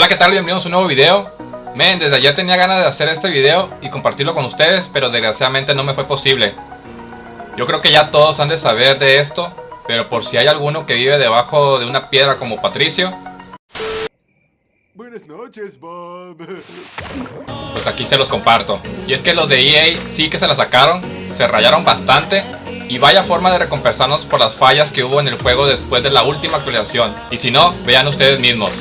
Hola qué tal, bienvenidos a un nuevo video Men, desde ayer tenía ganas de hacer este video y compartirlo con ustedes Pero desgraciadamente no me fue posible Yo creo que ya todos han de saber de esto Pero por si hay alguno que vive debajo de una piedra como Patricio Buenas noches, Bob. Pues aquí se los comparto Y es que los de EA sí que se la sacaron Se rayaron bastante y vaya forma de recompensarnos por las fallas que hubo en el juego después de la última actualización. Y si no, vean ustedes mismos.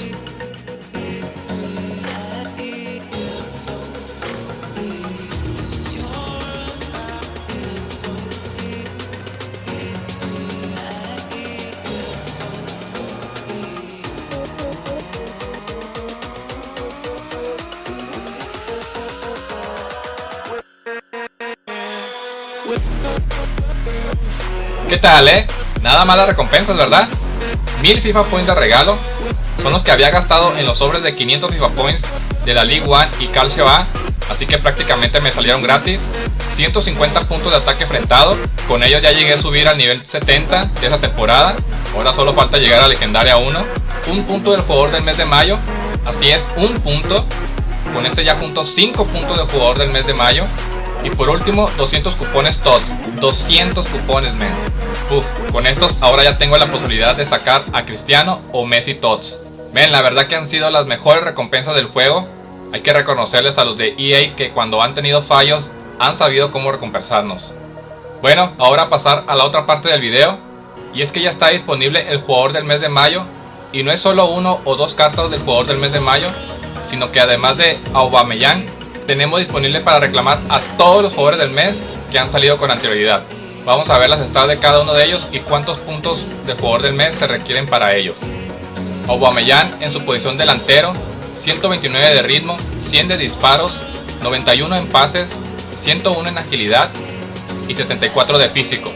¿Qué tal, eh? Nada malas recompensas, ¿verdad? 1000 FIFA Points de regalo son los que había gastado en los sobres de 500 FIFA Points de la League One y Calcio A, así que prácticamente me salieron gratis. 150 puntos de ataque enfrentado, con ellos ya llegué a subir al nivel 70 de esa temporada, ahora solo falta llegar a Legendaria 1. Un punto del jugador del mes de mayo, así es, un punto. Con este ya junto 5 puntos del jugador del mes de mayo. Y por último, 200 cupones TOTS. 200 cupones, men. Uf, con estos ahora ya tengo la posibilidad de sacar a Cristiano o Messi TOTS. Men, la verdad que han sido las mejores recompensas del juego. Hay que reconocerles a los de EA que cuando han tenido fallos han sabido cómo recompensarnos. Bueno, ahora pasar a la otra parte del video. Y es que ya está disponible el jugador del mes de mayo. Y no es solo uno o dos cartas del jugador del mes de mayo, sino que además de Aubameyang, tenemos disponible para reclamar a todos los jugadores del mes que han salido con anterioridad. Vamos a ver las estados de cada uno de ellos y cuántos puntos de jugador del mes se requieren para ellos. Aubameyang en su posición delantero, 129 de ritmo, 100 de disparos, 91 en pases, 101 en agilidad y 74 de físico.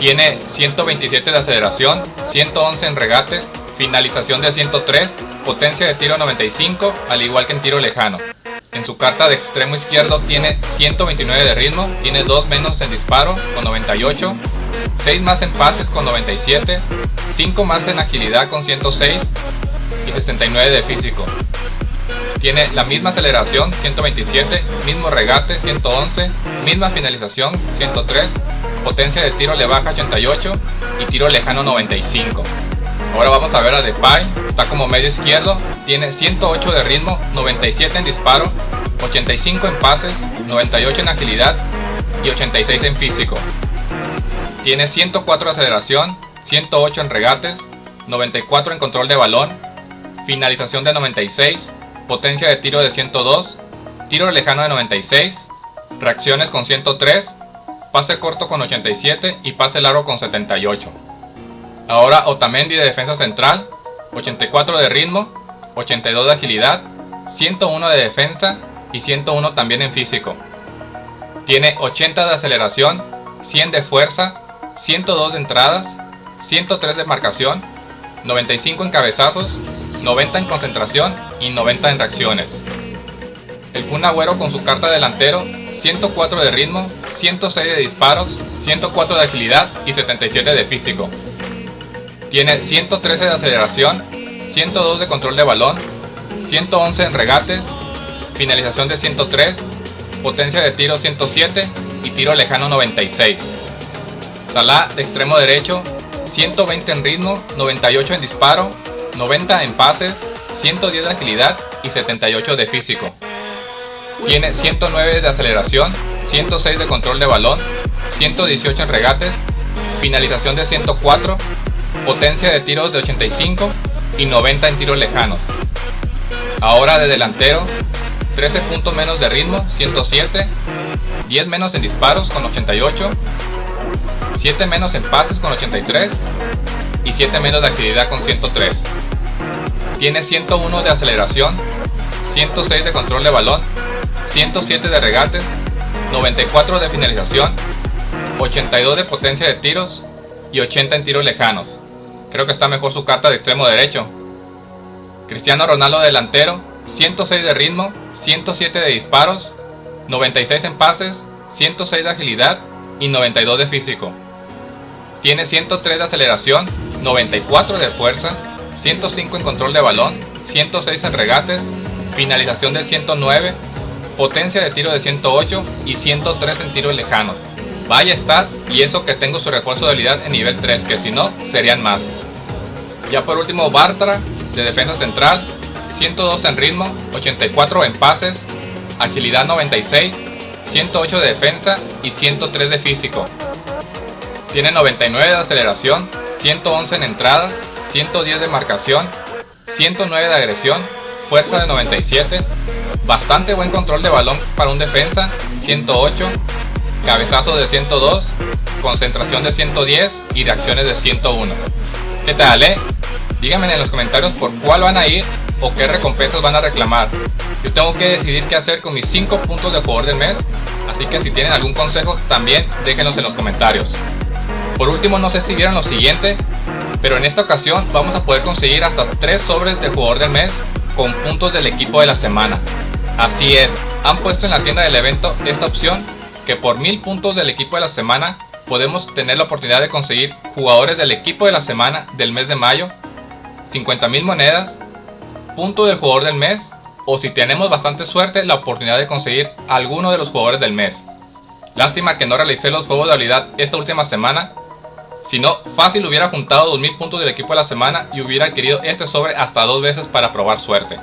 Tiene 127 de aceleración, 111 en regate, finalización de 103, potencia de tiro 95, al igual que en tiro lejano. En su carta de extremo izquierdo tiene 129 de ritmo, tiene 2 menos en disparo con 98, 6 más en pases con 97, 5 más en agilidad con 106 y 69 de físico. Tiene la misma aceleración 127, mismo regate 111, misma finalización 103, potencia de tiro le baja 88 y tiro lejano 95. Ahora vamos a ver a Depay, está como medio izquierdo, tiene 108 de ritmo, 97 en disparo, 85 en pases, 98 en agilidad y 86 en físico. Tiene 104 de aceleración, 108 en regates, 94 en control de balón, finalización de 96, potencia de tiro de 102, tiro lejano de 96, reacciones con 103, pase corto con 87 y pase largo con 78. Ahora Otamendi de defensa central, 84 de ritmo, 82 de agilidad, 101 de defensa y 101 también en físico. Tiene 80 de aceleración, 100 de fuerza, 102 de entradas, 103 de marcación, 95 en cabezazos, 90 en concentración y 90 en reacciones. El Kun Agüero con su carta delantero, 104 de ritmo, 106 de disparos, 104 de agilidad y 77 de físico. Tiene 113 de aceleración, 102 de control de balón, 111 en regate, finalización de 103, potencia de tiro 107 y tiro lejano 96. Salah de extremo derecho, 120 en ritmo, 98 en disparo, 90 en pases, 110 de agilidad y 78 de físico. Tiene 109 de aceleración, 106 de control de balón, 118 en regates, finalización de 104, potencia de tiros de 85 y 90 en tiros lejanos. Ahora de delantero, 13 puntos menos de ritmo, 107, 10 menos en disparos con 88, 7 menos en pases con 83 y 7 menos de actividad con 103. Tiene 101 de aceleración, 106 de control de balón, 107 de regates, 94 de finalización, 82 de potencia de tiros y 80 en tiros lejanos. Creo que está mejor su carta de extremo derecho. Cristiano Ronaldo delantero, 106 de ritmo, 107 de disparos, 96 en pases, 106 de agilidad y 92 de físico. Tiene 103 de aceleración, 94 de fuerza, 105 en control de balón, 106 en regates, finalización de 109, potencia de tiro de 108 y 103 en tiros lejanos. Vaya stat y eso que tengo su refuerzo de habilidad en nivel 3, que si no, serían más. Ya por último Bartra, de defensa central, 102 en ritmo, 84 en pases, agilidad 96, 108 de defensa y 103 de físico. Tiene 99 de aceleración, 111 en entrada, 110 de marcación, 109 de agresión, fuerza de 97, bastante buen control de balón para un defensa, 108, cabezazo de 102, concentración de 110 y reacciones de 101. ¿Qué tal, eh? Díganme en los comentarios por cuál van a ir o qué recompensas van a reclamar. Yo tengo que decidir qué hacer con mis 5 puntos de jugador del mes, así que si tienen algún consejo también déjenos en los comentarios. Por último, no sé si vieron lo siguiente, pero en esta ocasión vamos a poder conseguir hasta 3 sobres de jugador del mes con puntos del equipo de la semana. Así es, han puesto en la tienda del evento esta opción que por 1000 puntos del equipo de la semana podemos tener la oportunidad de conseguir jugadores del equipo de la semana del mes de mayo, 50.000 monedas, punto del jugador del mes o si tenemos bastante suerte la oportunidad de conseguir alguno de los jugadores del mes. Lástima que no realicé los juegos de habilidad esta última semana, si no fácil hubiera juntado 2000 puntos del equipo de la semana y hubiera adquirido este sobre hasta dos veces para probar suerte.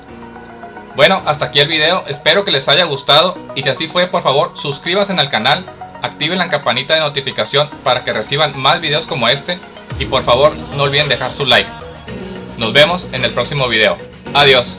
Bueno, hasta aquí el video, espero que les haya gustado y si así fue por favor suscríbanse al canal, activen la campanita de notificación para que reciban más videos como este y por favor no olviden dejar su like. Nos vemos en el próximo video. Adiós.